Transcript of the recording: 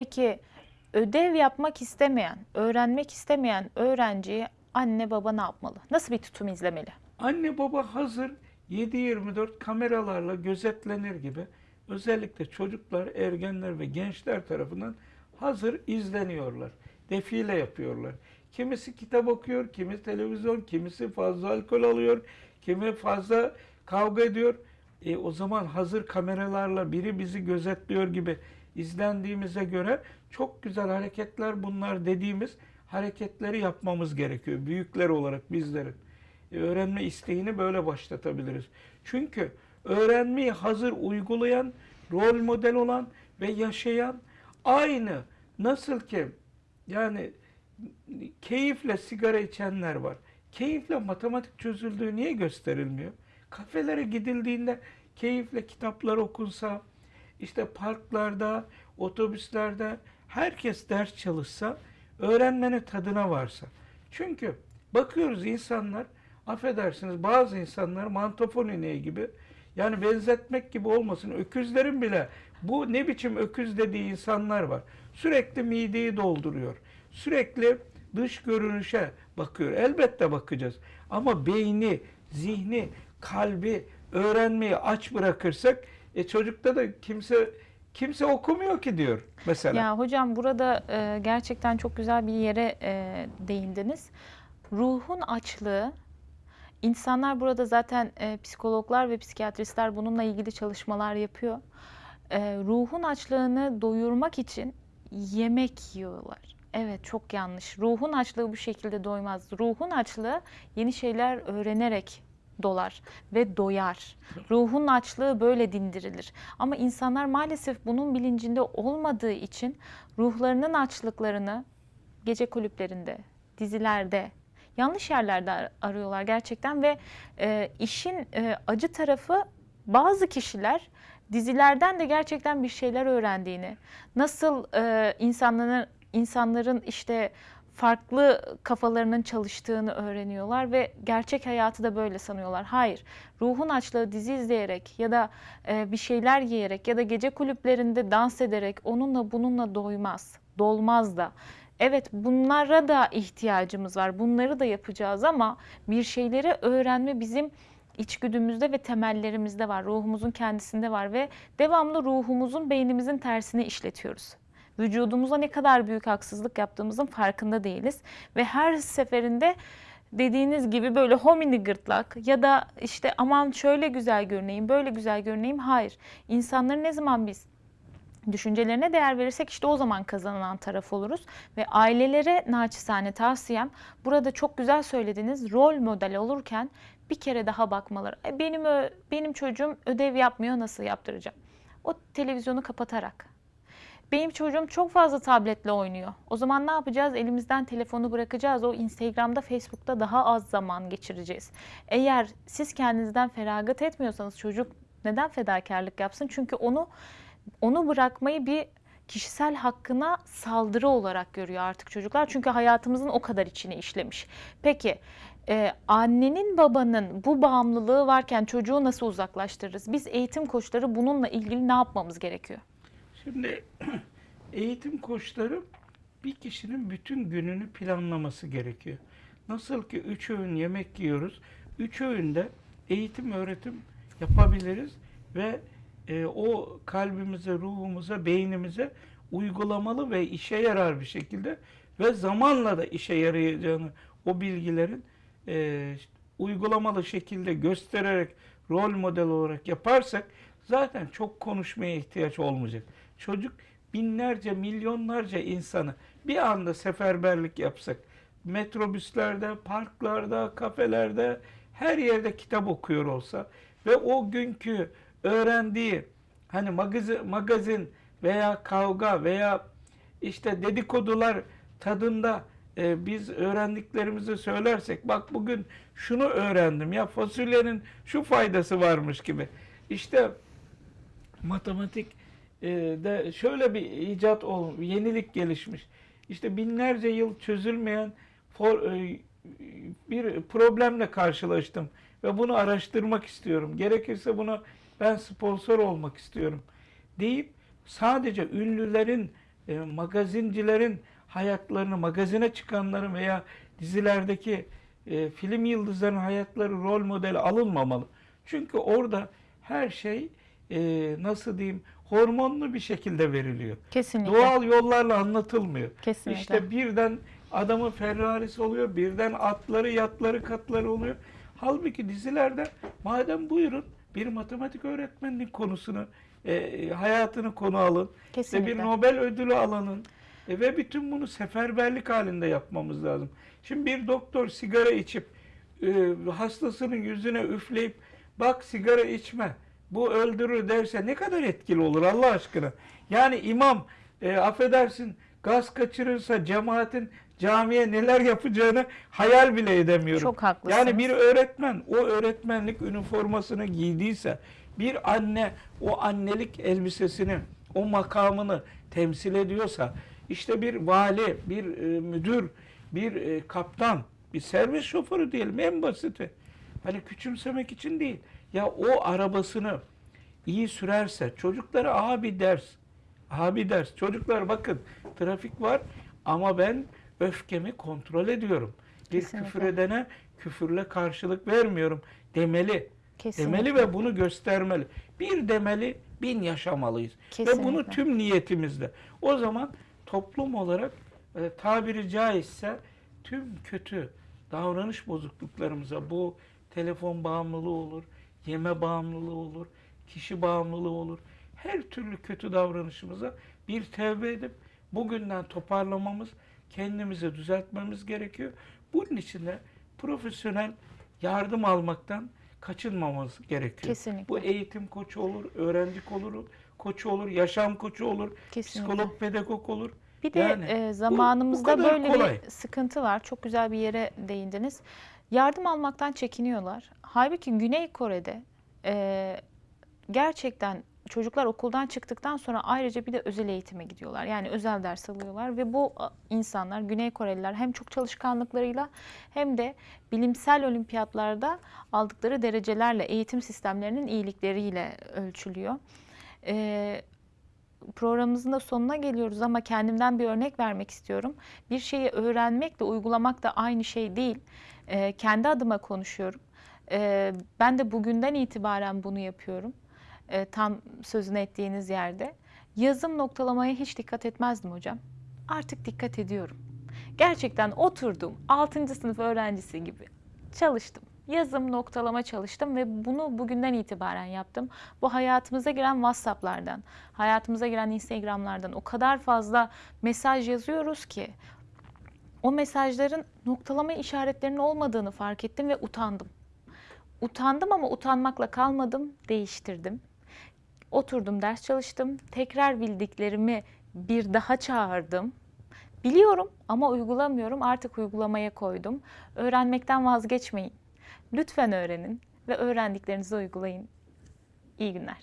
Peki ödev yapmak istemeyen, öğrenmek istemeyen öğrenciyi anne baba ne yapmalı? Nasıl bir tutum izlemeli? Anne baba hazır 7-24 kameralarla gözetlenir gibi özellikle çocuklar, ergenler ve gençler tarafından hazır izleniyorlar. Defile yapıyorlar. Kimisi kitap okuyor, kimi televizyon, kimisi fazla alkol alıyor, kimi fazla kavga ediyor. E, o zaman hazır kameralarla biri bizi gözetliyor gibi izlendiğimize göre çok güzel hareketler bunlar dediğimiz hareketleri yapmamız gerekiyor. Büyükler olarak bizlerin. E, öğrenme isteğini böyle başlatabiliriz. Çünkü öğrenmeyi hazır uygulayan, rol model olan ve yaşayan aynı nasıl ki yani keyifle sigara içenler var. Keyifle matematik çözüldüğü niye gösterilmiyor? Kafelere gidildiğinde keyifle kitaplar okunsa, işte parklarda, otobüslerde herkes ders çalışsa, öğrenmenin tadına varsa. Çünkü bakıyoruz insanlar, affedersiniz bazı insanlar mantofon ineği gibi, yani benzetmek gibi olmasın, öküzlerin bile bu ne biçim öküz dediği insanlar var. Sürekli mideyi dolduruyor. Sürekli dış görünüşe bakıyor. Elbette bakacağız. Ama beyni, zihni, kalbi, öğrenmeyi aç bırakırsak e çocukta da kimse kimse okumuyor ki diyor mesela. Ya hocam burada e, gerçekten çok güzel bir yere e, değindiniz. Ruhun açlığı, insanlar burada zaten e, psikologlar ve psikiyatristler bununla ilgili çalışmalar yapıyor. E, ruhun açlığını doyurmak için yemek yiyorlar. Evet çok yanlış. Ruhun açlığı bu şekilde doymaz. Ruhun açlığı yeni şeyler öğrenerek dolar ve doyar. Ruhun açlığı böyle dindirilir. Ama insanlar maalesef bunun bilincinde olmadığı için ruhlarının açlıklarını gece kulüplerinde, dizilerde, yanlış yerlerde ar- arıyorlar gerçekten ve e, işin e, acı tarafı bazı kişiler dizilerden de gerçekten bir şeyler öğrendiğini, nasıl e, insanların insanların işte farklı kafalarının çalıştığını öğreniyorlar ve gerçek hayatı da böyle sanıyorlar. Hayır, ruhun açlığı dizi izleyerek ya da e, bir şeyler yiyerek ya da gece kulüplerinde dans ederek onunla bununla doymaz, dolmaz da. Evet bunlara da ihtiyacımız var. Bunları da yapacağız ama bir şeyleri öğrenme bizim içgüdümüzde ve temellerimizde var. Ruhumuzun kendisinde var ve devamlı ruhumuzun beynimizin tersini işletiyoruz. Vücudumuza ne kadar büyük haksızlık yaptığımızın farkında değiliz ve her seferinde dediğiniz gibi böyle homini gırtlak ya da işte aman şöyle güzel görüneyim, böyle güzel görüneyim. Hayır. İnsanları ne zaman biz düşüncelerine değer verirsek işte o zaman kazanan taraf oluruz. Ve ailelere naçizane tavsiyem burada çok güzel söylediğiniz rol model olurken bir kere daha bakmaları. "E, Benim benim çocuğum ödev yapmıyor nasıl yaptıracağım? O televizyonu kapatarak. Benim çocuğum çok fazla tabletle oynuyor. O zaman ne yapacağız? Elimizden telefonu bırakacağız. O Instagram'da, Facebook'ta daha az zaman geçireceğiz. Eğer siz kendinizden feragat etmiyorsanız çocuk neden fedakarlık yapsın? Çünkü onu onu bırakmayı bir kişisel hakkına saldırı olarak görüyor artık çocuklar. Çünkü hayatımızın o kadar içine işlemiş. Peki e, annenin babanın bu bağımlılığı varken çocuğu nasıl uzaklaştırırız? Biz eğitim koçları bununla ilgili ne yapmamız gerekiyor? Şimdi eğitim koçları bir kişinin bütün gününü planlaması gerekiyor. Nasıl ki üç öğün yemek yiyoruz, üç öğünde eğitim öğretim yapabiliriz ve e, o kalbimize, ruhumuza, beynimize uygulamalı ve işe yarar bir şekilde ve zamanla da işe yarayacağını o bilgilerin e, uygulamalı şekilde göstererek rol model olarak yaparsak zaten çok konuşmaya ihtiyaç olmayacak. Çocuk binlerce, milyonlarca insanı bir anda seferberlik yapsak, metrobüslerde, parklarda, kafelerde, her yerde kitap okuyor olsa ve o günkü öğrendiği hani magazin, magazin veya kavga veya işte dedikodular tadında e, biz öğrendiklerimizi söylersek bak bugün şunu öğrendim ya fasulyenin şu faydası varmış gibi. İşte matematik e, de şöyle bir icat ol, yenilik gelişmiş. İşte binlerce yıl çözülmeyen for, e, bir problemle karşılaştım ve bunu araştırmak istiyorum. Gerekirse buna ben sponsor olmak istiyorum deyip sadece ünlülerin e, magazincilerin hayatlarını, magazine çıkanların veya dizilerdeki e, film yıldızlarının hayatları rol modeli alınmamalı. Çünkü orada her şey e, nasıl diyeyim hormonlu bir şekilde veriliyor. Kesinlikle. Doğal yollarla anlatılmıyor. Kesinlikle. İşte birden adamın Ferrari'si oluyor, birden atları, yatları, katları oluyor. Halbuki dizilerde madem buyurun bir matematik öğretmeninin konusunu, e, hayatını konu alın ve Kesinlikle. bir Nobel ödülü alanın e, ve bütün bunu seferberlik halinde yapmamız lazım. Şimdi bir doktor sigara içip e, hastasının yüzüne üfleyip bak sigara içme bu öldürür derse ne kadar etkili olur Allah aşkına. Yani imam e, affedersin gaz kaçırırsa cemaatin camiye neler yapacağını hayal bile edemiyorum. Çok haklısınız. Yani bir öğretmen o öğretmenlik üniformasını giydiyse bir anne o annelik elbisesini o makamını temsil ediyorsa işte bir vali, bir e, müdür, bir e, kaptan, bir servis şoförü diyelim en basiti. Hani küçümsemek için değil. Ya o arabasını iyi sürerse çocuklara abi ders. Abi ders. Çocuklar bakın trafik var ama ben öfkemi kontrol ediyorum. Bir Kesinlikle. küfür edene küfürle karşılık vermiyorum demeli. Kesinlikle. Demeli ve bunu göstermeli. Bir demeli, bin yaşamalıyız. Ve bunu Kesinlikle. tüm niyetimizle. O zaman toplum olarak e, tabiri caizse tüm kötü davranış bozukluklarımıza bu telefon bağımlılığı olur, yeme bağımlılığı olur, kişi bağımlılığı olur. Her türlü kötü davranışımıza bir tevbe edip bugünden toparlamamız, kendimizi düzeltmemiz gerekiyor. Bunun için de profesyonel yardım almaktan kaçınmamamız gerekiyor. Kesinlikle. Bu eğitim koçu olur, öğrenci olur, koçu olur, yaşam koçu olur, Kesinlikle. psikolog, pedagog olur. Bir de Yani e, bu zamanımızda kadar böyle kolay. bir sıkıntı var. Çok güzel bir yere değindiniz. Yardım almaktan çekiniyorlar. Halbuki Güney Kore'de e, gerçekten çocuklar okuldan çıktıktan sonra ayrıca bir de özel eğitime gidiyorlar. Yani özel ders alıyorlar ve bu insanlar Güney Koreliler hem çok çalışkanlıklarıyla hem de bilimsel olimpiyatlarda aldıkları derecelerle eğitim sistemlerinin iyilikleriyle ölçülüyor. E, programımızın da sonuna geliyoruz ama kendimden bir örnek vermek istiyorum. Bir şeyi öğrenmekle uygulamak da aynı şey değil. Ee, kendi adıma konuşuyorum. Ee, ben de bugünden itibaren bunu yapıyorum. Ee, tam sözünü ettiğiniz yerde. Yazım noktalamaya hiç dikkat etmezdim hocam. Artık dikkat ediyorum. Gerçekten oturdum 6. sınıf öğrencisi gibi çalıştım. Yazım, noktalama çalıştım ve bunu bugünden itibaren yaptım. Bu hayatımıza giren WhatsApp'lardan, hayatımıza giren Instagram'lardan o kadar fazla mesaj yazıyoruz ki o mesajların noktalama işaretlerinin olmadığını fark ettim ve utandım. Utandım ama utanmakla kalmadım, değiştirdim. Oturdum, ders çalıştım. Tekrar bildiklerimi bir daha çağırdım. Biliyorum ama uygulamıyorum. Artık uygulamaya koydum. Öğrenmekten vazgeçmeyin. Lütfen öğrenin ve öğrendiklerinizi uygulayın. İyi günler.